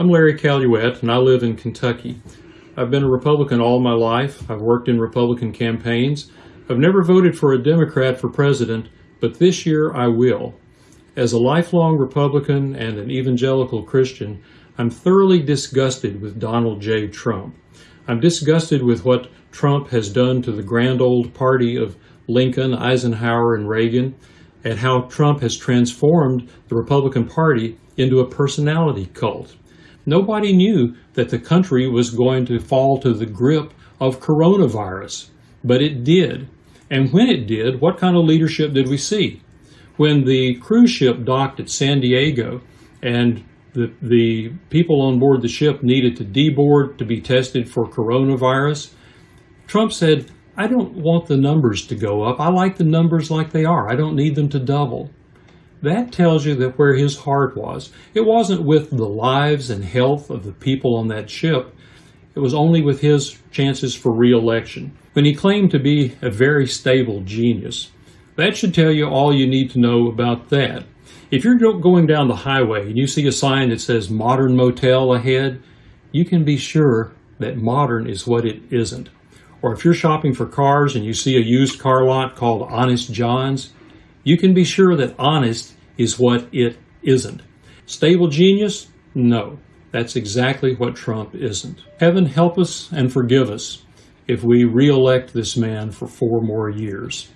I'm Larry Caluette, and I live in Kentucky. I've been a Republican all my life. I've worked in Republican campaigns. I've never voted for a Democrat for president, but this year I will. As a lifelong Republican and an evangelical Christian, I'm thoroughly disgusted with Donald J. Trump. I'm disgusted with what Trump has done to the grand old party of Lincoln, Eisenhower, and Reagan, and how Trump has transformed the Republican Party into a personality cult. Nobody knew that the country was going to fall to the grip of coronavirus, but it did. And when it did, what kind of leadership did we see? When the cruise ship docked at San Diego and the, the people on board the ship needed to deboard to be tested for coronavirus, Trump said, I don't want the numbers to go up. I like the numbers like they are. I don't need them to double. That tells you that where his heart was. It wasn't with the lives and health of the people on that ship. It was only with his chances for re-election. When he claimed to be a very stable genius. That should tell you all you need to know about that. If you're going down the highway and you see a sign that says modern motel ahead, you can be sure that modern is what it isn't. Or if you're shopping for cars and you see a used car lot called Honest John's, you can be sure that honest is what it isn't. Stable genius? No. That's exactly what Trump isn't. Heaven help us and forgive us if we re-elect this man for four more years.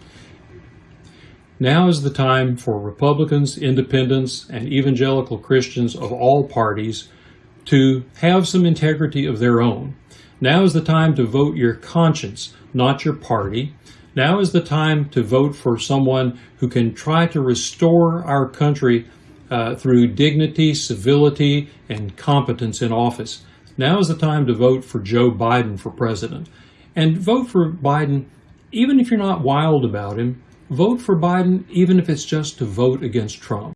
Now is the time for Republicans, independents, and evangelical Christians of all parties to have some integrity of their own. Now is the time to vote your conscience, not your party. Now is the time to vote for someone who can try to restore our country uh, through dignity, civility, and competence in office. Now is the time to vote for Joe Biden for president. And vote for Biden even if you're not wild about him. Vote for Biden even if it's just to vote against Trump.